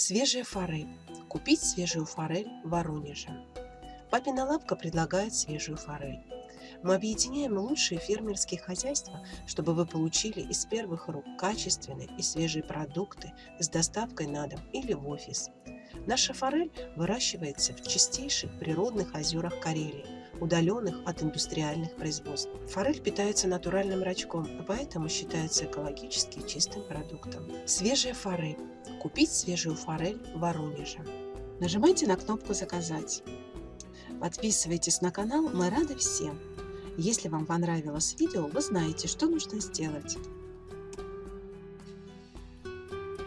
Свежая форель. Купить свежую форель в Воронеже. Папина лапка предлагает свежую форель. Мы объединяем лучшие фермерские хозяйства, чтобы вы получили из первых рук качественные и свежие продукты с доставкой на дом или в офис. Наша форель выращивается в чистейших природных озерах Карелии, удаленных от индустриальных производств. Форель питается натуральным рачком, поэтому считается экологически чистым продуктом. Свежая форель. Купить свежую форель в Воронеже. Нажимайте на кнопку «Заказать». Подписывайтесь на канал, мы рады всем. Если вам понравилось видео, вы знаете, что нужно сделать.